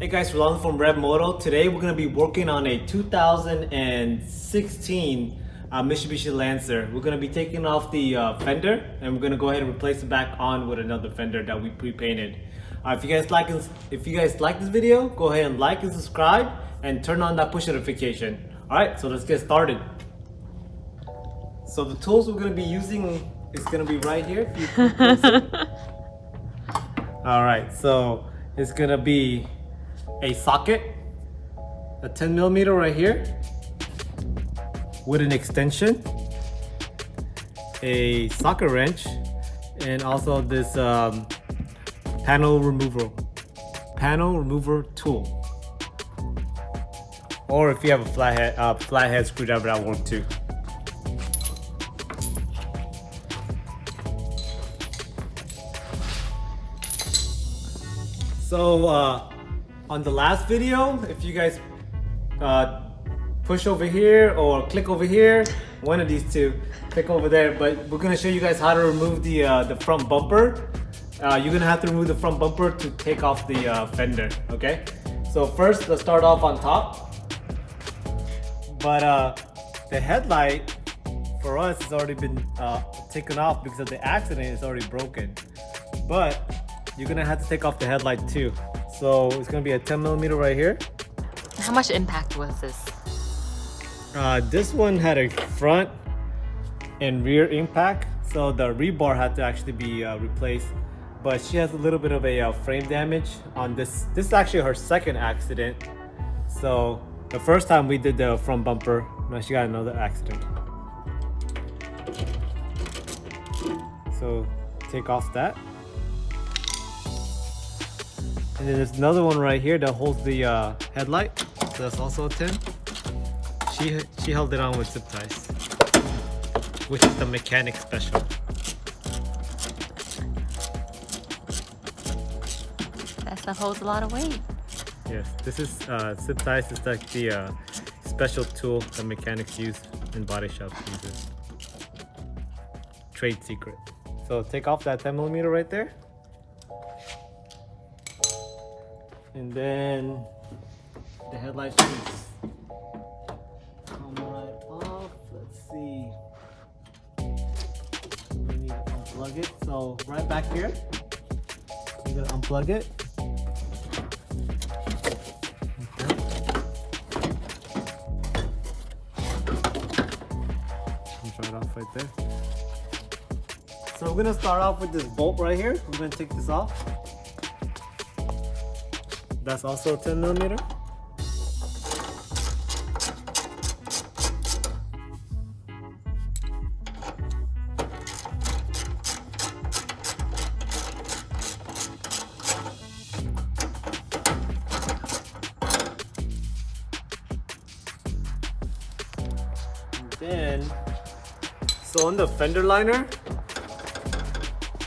Hey guys, Rolando from Rev Moto. Today we're going to be working on a 2016 uh, Mitsubishi Lancer. We're going to be taking off the uh, fender and we're going to go ahead and replace it back on with another fender that we pre-painted. Uh, if you guys like if you guys like this video, go ahead and like and subscribe and turn on that push notification. All right, so let's get started. So the tools we're going to be using is going to be right here. All right, so it's going to be a socket, a 10 millimeter right here with an extension, a socket wrench, and also this um, panel remover, panel remover tool. Or if you have a flathead, uh, flathead screwdriver that work too. So uh, on the last video, if you guys uh, push over here or click over here, one of these two, click over there. But we're gonna show you guys how to remove the uh, the front bumper. Uh, you're gonna have to remove the front bumper to take off the uh, fender, okay? So first, let's start off on top. But uh, the headlight for us has already been uh, taken off because of the accident. It's already broken. But you're gonna have to take off the headlight too. So it's gonna be a 10 millimeter right here. How much impact was this? Uh, this one had a front and rear impact, so the rebar had to actually be uh, replaced. But she has a little bit of a uh, frame damage on this. This is actually her second accident. So the first time we did the front bumper, now she got another accident. So take off that. And then there's another one right here that holds the uh, headlight. So that's also a 10. She, she held it on with zip ties, which is the mechanic special. That stuff holds a lot of weight. Yes, this is uh, zip ties is like the uh, special tool that mechanics use in body shops uses. Trade secret. So take off that 10 millimeter right there. And then the headlights should come right off. Let's see. We need to unplug it. So right back here, you're gonna unplug it. It off right there. So we're gonna start off with this bolt right here. We're gonna take this off. That's also a 10 millimeter. Then, so on the fender liner,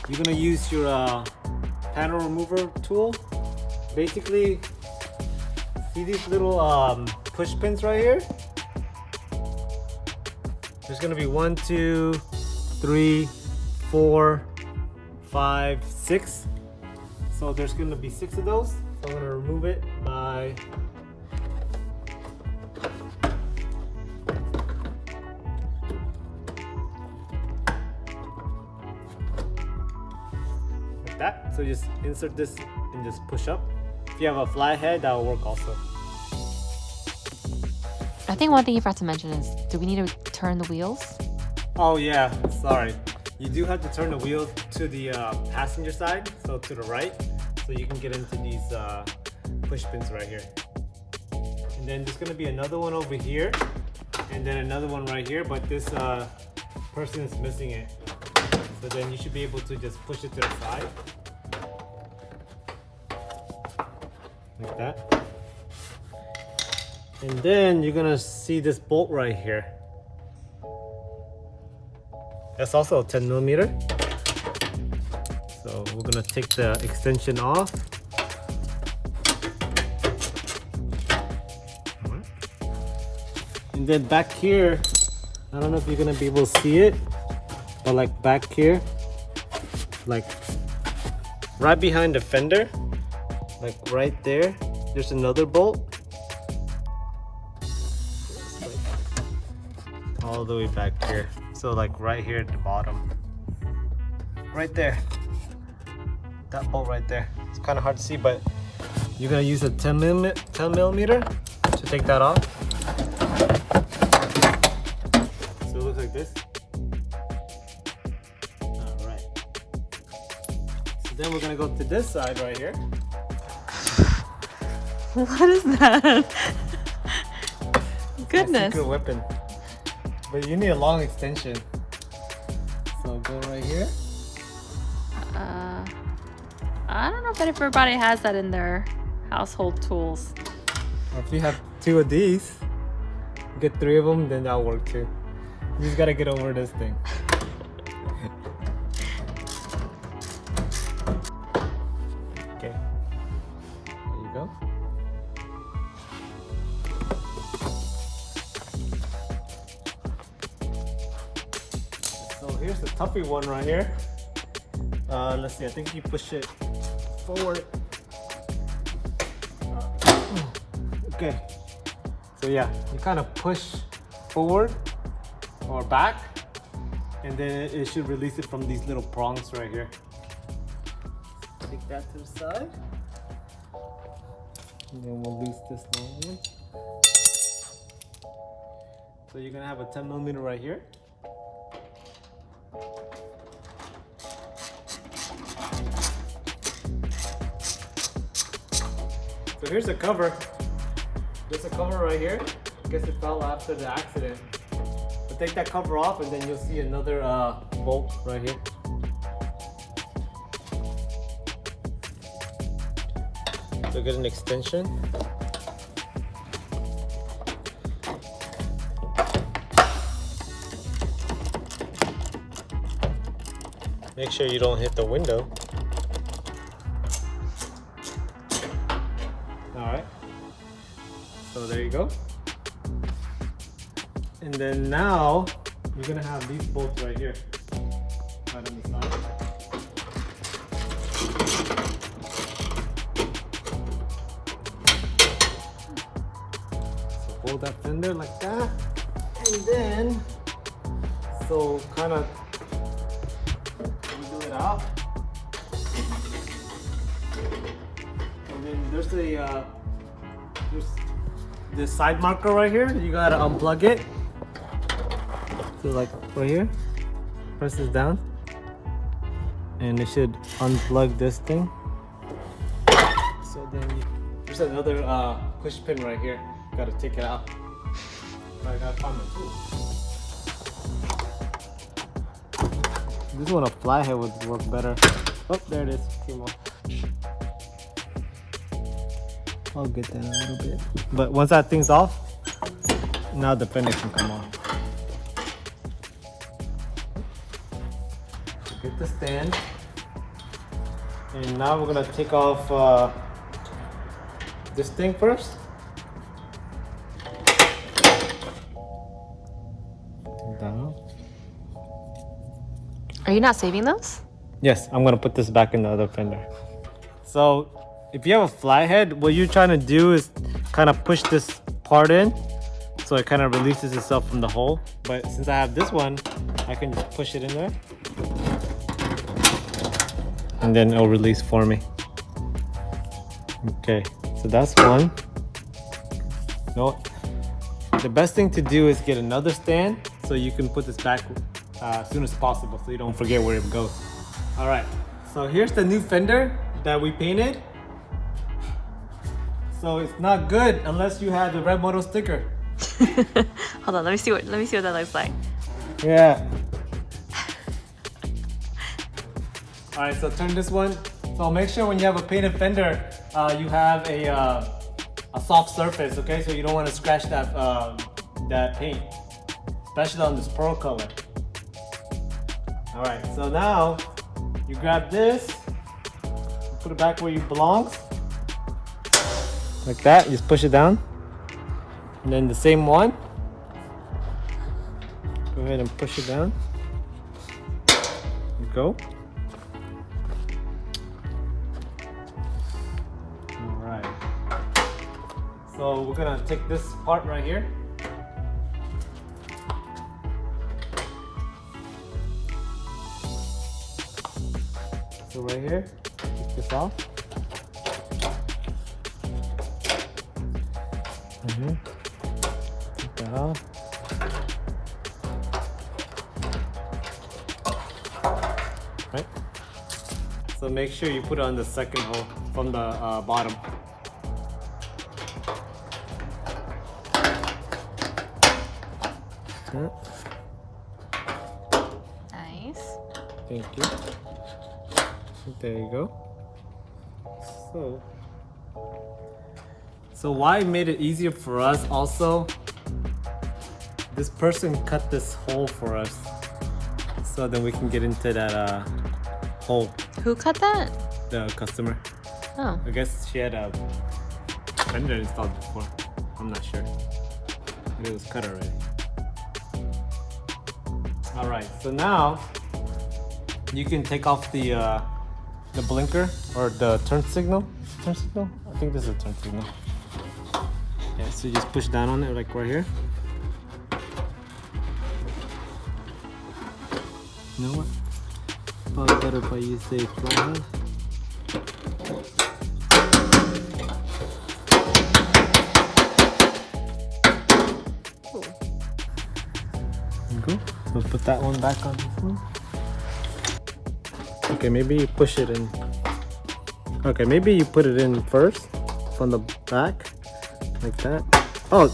you're gonna use your uh, panel remover tool basically see these little um, push pins right here? There's gonna be one two three four five six. So there's gonna be six of those. So I'm gonna remove it by like that. So just insert this and just push up if you have a flat head, that will work also. I think one thing you forgot to mention is, do we need to turn the wheels? Oh yeah, sorry. You do have to turn the wheel to the uh, passenger side, so to the right, so you can get into these uh, push pins right here. And then there's gonna be another one over here, and then another one right here, but this uh, person is missing it. So then you should be able to just push it to the side. Like that. And then you're gonna see this bolt right here. That's also a 10 millimeter. So we're gonna take the extension off. And then back here, I don't know if you're gonna be able to see it, but like back here, like right behind the fender, like right there there's another bolt. All the way back here. So like right here at the bottom. Right there. That bolt right there. It's kind of hard to see, but you're gonna use a 10 millimeter, 10 millimeter to take that off. So it looks like this. All right. So then we're gonna go to this side right here. What is that? Goodness. good weapon. But you need a long extension. So go right here. Uh, I don't know if everybody has that in their household tools. If you have two of these, get three of them, then that'll work too. You just gotta get over this thing. So here's the toughy one right here. Uh, let's see, I think you push it forward. Okay. So yeah, you kind of push forward or back, and then it should release it from these little prongs right here. Take that to the side. And then we'll loose this long one. So you're gonna have a 10 millimeter right here. So here's the cover. There's a cover right here. I guess it fell after the accident. But take that cover off and then you'll see another uh, bolt right here. So get an extension. Make sure you don't hit the window. So there you go. And then now you're gonna have these bolts right here. Right on the side. So hold that fender like that. And then so kind of wiggle it out. And then there's a uh, there's this side marker right here. You gotta unplug it. So like right here, press this down, and it should unplug this thing. So then you, there's another uh, push pin right here. Gotta take it out. I gotta find my tool. This one a flathead would work better. Oh, there it is. Came off. I'll get that a little bit. But once that thing's off, now the fender can come on. Get the stand. And now we're gonna take off uh, this thing first. Down. Are you not saving those? Yes, I'm gonna put this back in the other fender. So if you have a flathead, what you're trying to do is kind of push this part in so it kind of releases itself from the hole. But since I have this one, I can just push it in there. And then it'll release for me. Okay, so that's one. No, the best thing to do is get another stand so you can put this back uh, as soon as possible so you don't forget where it goes. All right, so here's the new fender that we painted. So it's not good unless you have the red moto sticker. Hold on, let me see what let me see what that looks like. Yeah. All right, so turn this one. So make sure when you have a painted fender, uh, you have a uh, a soft surface, okay? So you don't want to scratch that uh, that paint, especially on this pearl color. All right, so now you grab this, put it back where it belongs, like that. Just push it down, and then the same one. Go ahead and push it down. You go. All right. So we're gonna take this part right here. So right here, take this off. Right here. Take that off. Right? So make sure you put it on the second hole from the uh, bottom. Yeah, Nice. Thank you. There you go. So, so why it made it easier for us also? This person cut this hole for us, so then we can get into that uh, hole. Who cut that? The customer. Oh. I guess she had a fender installed before. I'm not sure. It was cut already. Alright, so now you can take off the uh, the blinker or the turn signal. Turn signal? I think this is a turn signal. So you just push down on it like right here. You know what? Probably better if I use a flathead. We'll put that one back on this one. Okay, maybe you push it in. Okay, maybe you put it in first from the back, like that. Oh,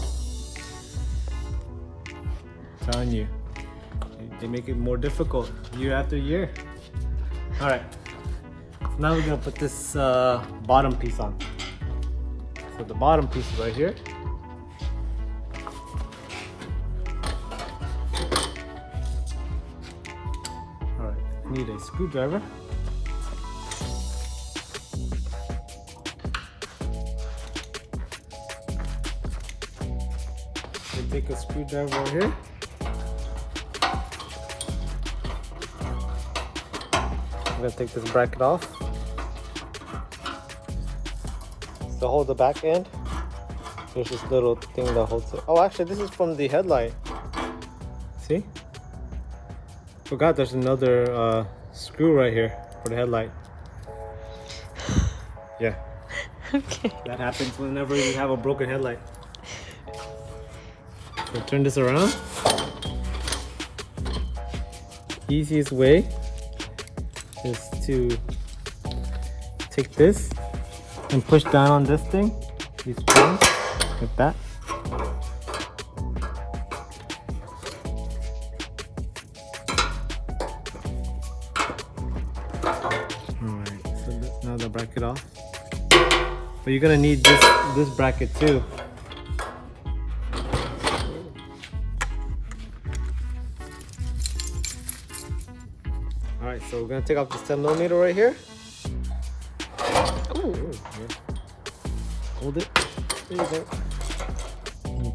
telling you, they- make it more difficult year after year. All right, so now we're gonna put this uh, bottom piece on. So the bottom piece is right here. Alright, need a screwdriver. Screwdriver over here. I'm gonna take this bracket off. To hold the back end, there's this little thing that holds it. Oh, actually, this is from the headlight. See? Forgot there's another uh, screw right here for the headlight. Yeah, Okay. that happens whenever you have a broken headlight. Turn this around. Easiest way is to take this and push down on this thing, these springs, like that. Alright, so now the bracket off. But you're gonna need this this bracket too. Gonna take off the 7 millimeter right here. Ooh. Ooh, yeah. Hold it. There you go.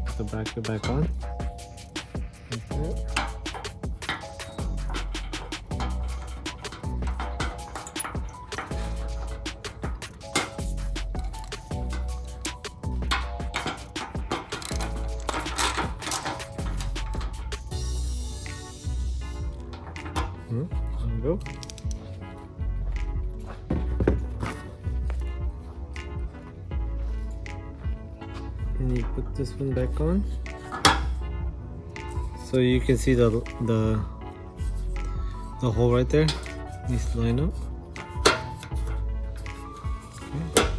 Put the bracket back on. Like that. Back on so you can see the the the hole right there. Needs to line up. Okay.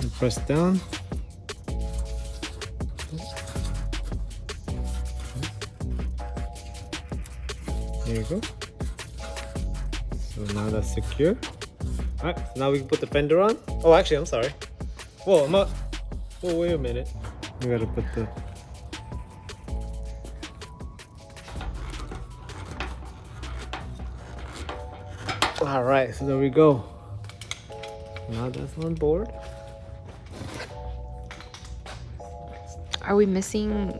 and press down. There you go. So now that's secure. All right so now we can put the fender on. Oh actually i'm sorry. Whoa, I'm not. Whoa, wait a minute. We gotta put the. All right, so there we go. Now that's on board. Are we missing?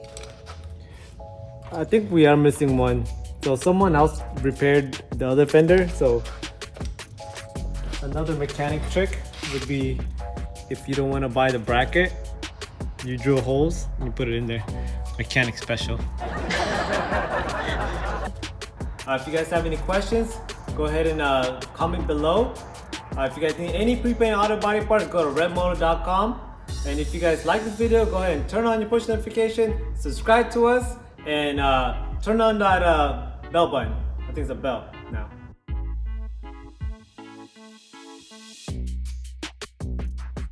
I think we are missing one. So someone else repaired the other fender. So another mechanic trick would be if you don't want to buy the bracket, you drill holes and you put it in there. Mechanic special. Uh, if you guys have any questions, go ahead and uh, comment below. Uh, if you guys need any prepaint auto body parts, go to redmotor.com. And if you guys like this video, go ahead and turn on your push notification, subscribe to us, and uh, turn on that uh, bell button. I think it's a bell.